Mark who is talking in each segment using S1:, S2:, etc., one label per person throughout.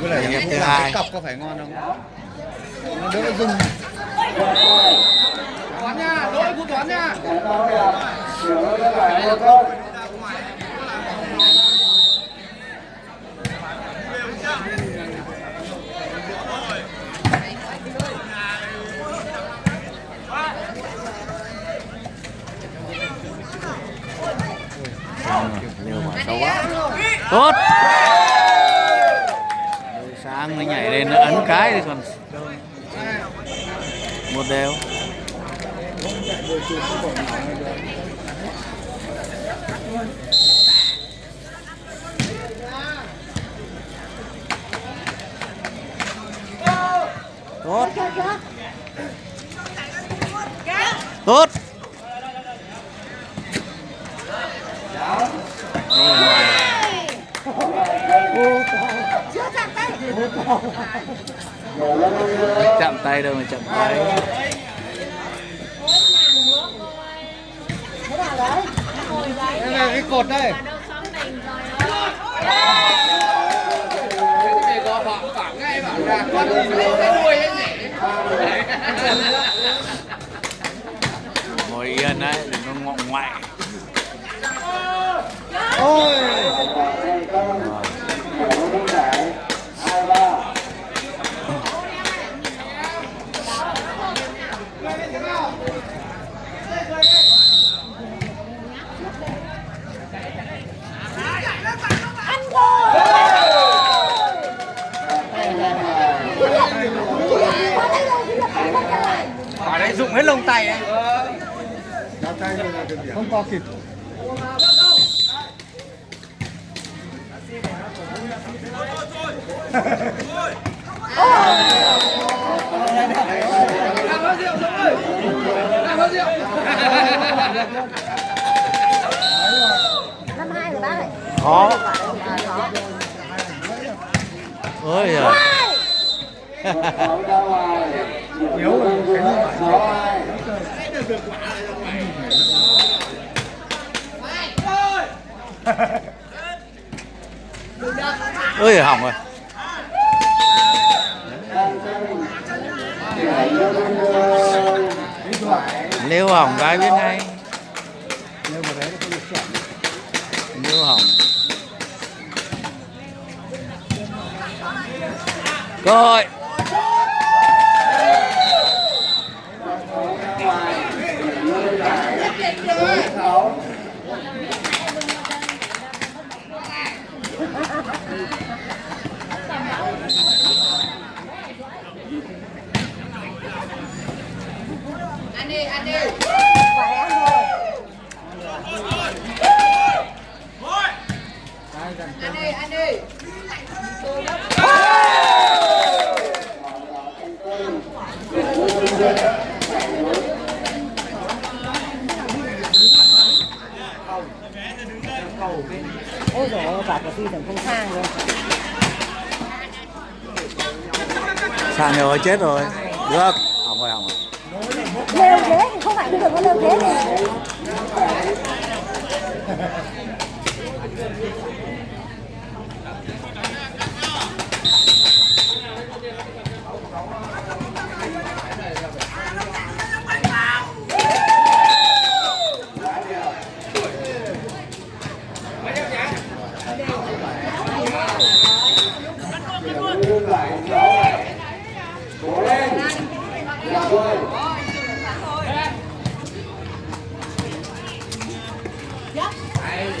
S1: với lại
S2: hai.
S1: cái cọc có phải ngon không? Nó đỡ rung.
S3: Toán nha lỗi của toán nha.
S2: Tốt. Rồi sáng mới nhảy lên nó ấn cái thì còn một đều. Tốt. Tốt. Ôi chạm tay đâu mà chạm tay.
S1: Đây là cái cột đây.
S2: Ngồi yên đấy đừng có ngọng ngoại.
S1: Ôi
S3: bảo đấy dụng hết lông tay ấy
S1: không co kịp
S3: đang có rượu giống ơi đang có rượu
S4: năm hai rồi bác ơi
S2: khó
S4: à, có
S2: ôi giời
S1: yếu rồi phải
S2: hỏng rồi. Nếu hỏng cái biết ngay
S1: nếu
S2: hỏng. Cơ hội.
S3: Anh đi anh đi
S4: khỏe ăn thôi
S3: anh đi anh đi
S4: ôi dồi ôi bà của phi tưởng không sang luôn
S2: sàn rồi chết rồi. Được hỏng rồi hỏng rồi
S4: lêu thế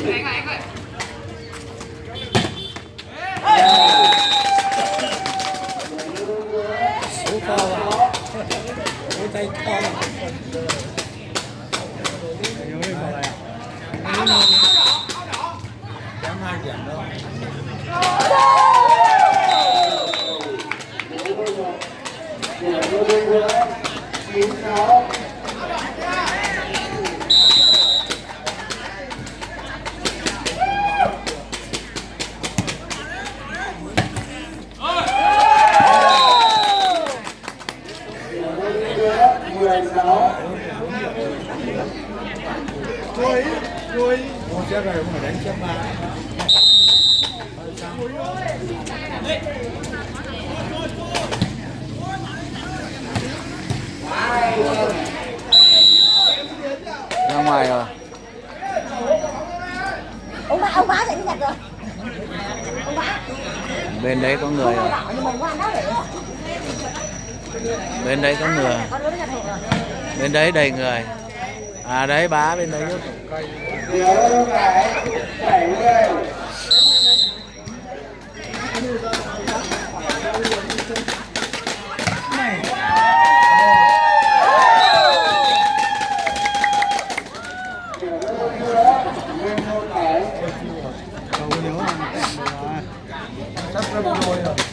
S4: Hãy subscribe cho
S1: kênh Ghiền Mì Gõ Để không
S4: bỏ lỡ những video hấp dẫn
S2: bên đấy có người rồi bên đấy có người. Bên đấy đầy người. À đấy, bá bên đấy giúp
S1: Sắp lắm rồi rồi.
S3: Tao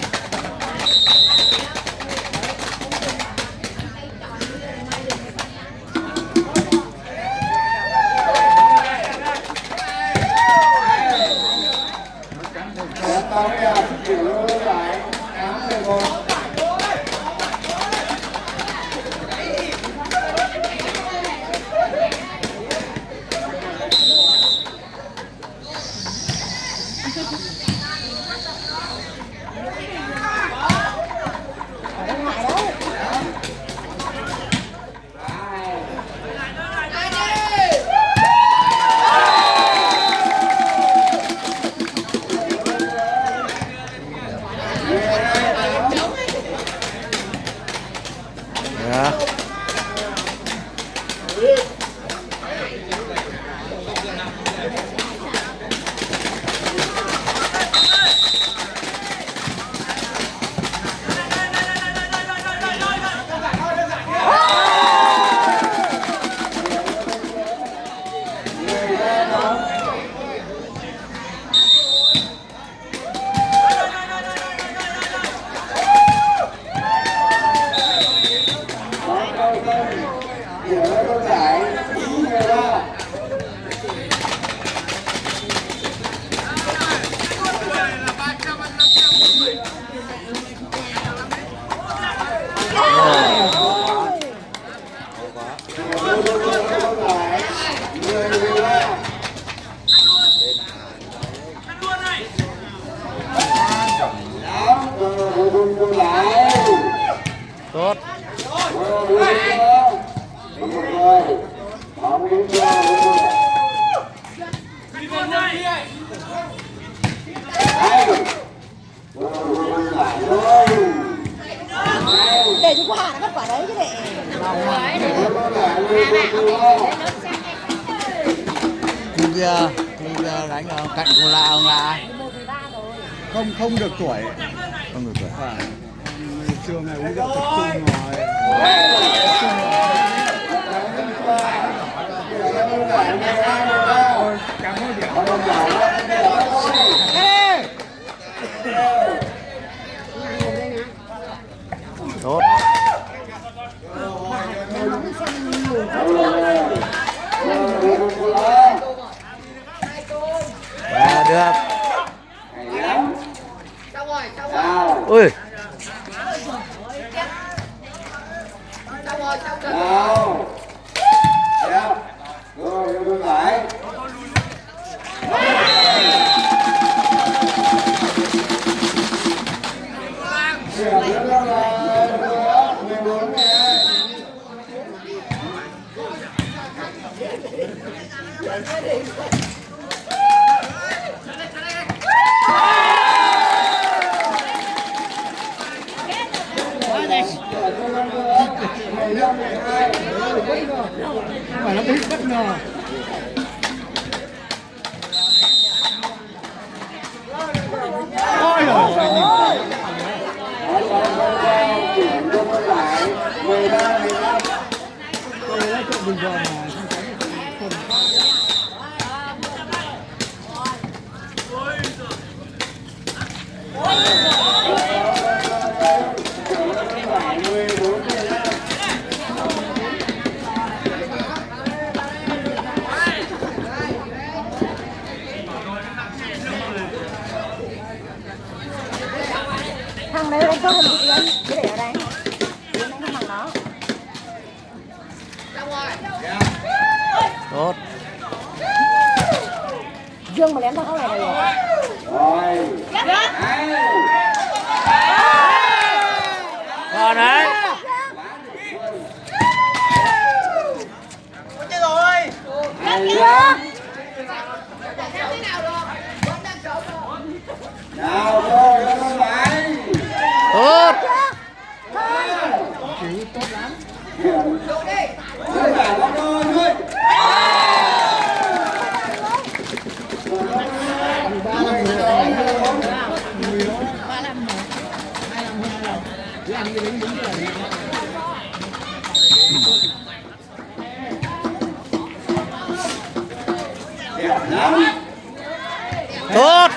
S2: khu kia khu kia đánh ở cạnh cô la ông
S4: rồi
S1: Không không được tuổi.
S2: không được tuổi
S1: Phải. Trường này uống rượu tập trung rồi. Ôi, Cảm ơn điểm. Ê!
S2: tốt được. Ui
S3: Rồi, rồi, lại.
S1: Không phải là bị bất ngờ. Ôi rồi, ơi, nhìn
S3: mười ba mười lăm
S1: tôi nói chuyện bình thường mà. không có-
S3: mười bốn mười lăm
S4: thằng đấy đánh tốt hơn chị Yến cứ để ở đây. Yến không bằng nó
S2: tốt.
S4: Dương mà ném thằng này là
S3: rồi
S2: rồi đấy. Chết rồi
S1: hay lắm nào
S4: thôi nó lại tốt. Chữ tốt lắm. Đúng là
S2: thôi tốt.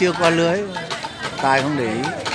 S2: Chưa qua lưới. Tài không để ý.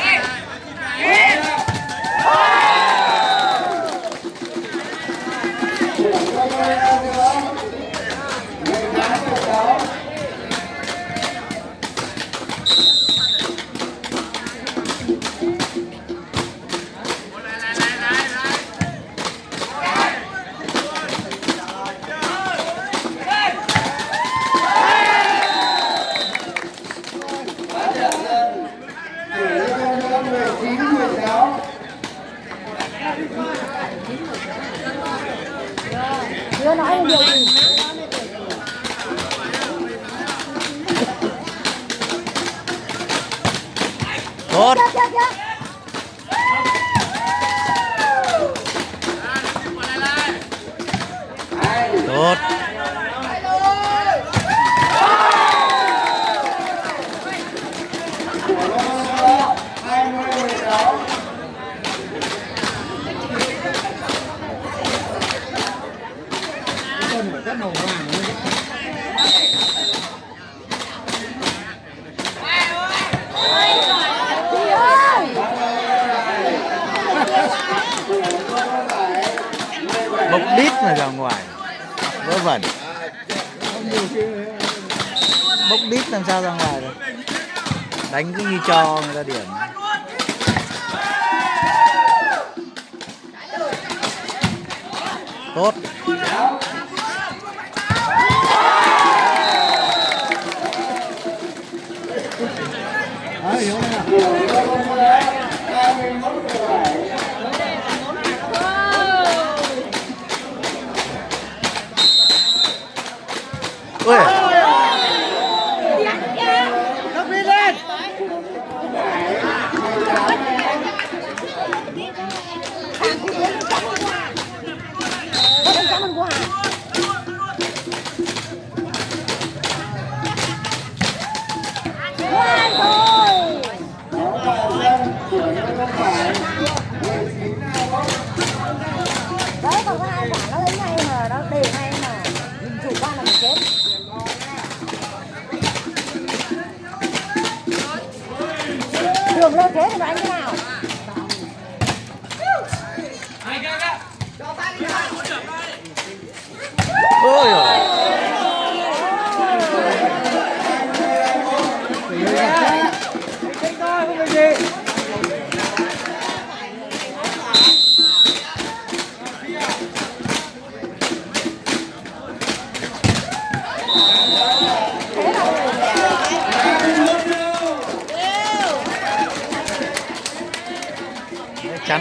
S2: Tốt.
S4: Chưa chưa chưa.
S2: tốt
S1: Con phải rất màu vàng luôn
S4: Chị ơi
S2: bốc đít là ra ngoài. Vớ vẩn. Bốc đít làm sao ra ngoài được? Đánh cứ như cho người ta điểm. Tốt.
S1: Đấy, hiểu không nào?
S2: ui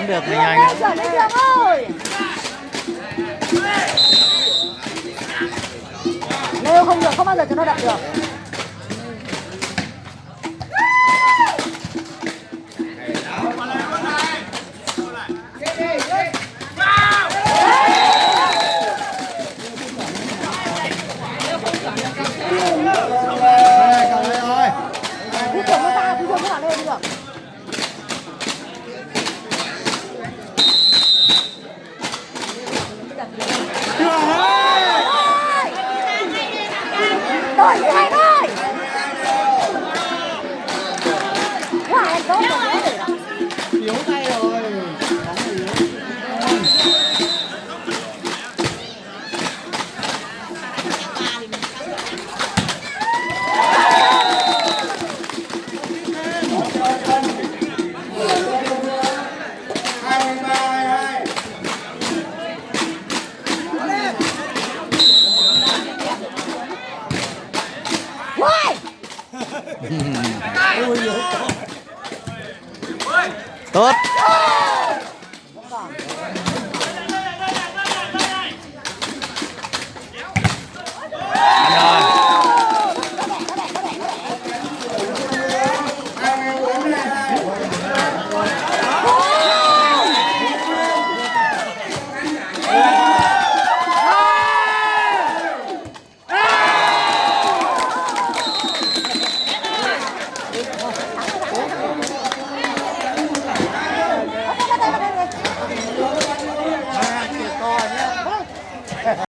S2: chắn được
S4: đường ơi. Nếu không được không bao giờ cho nó đập được.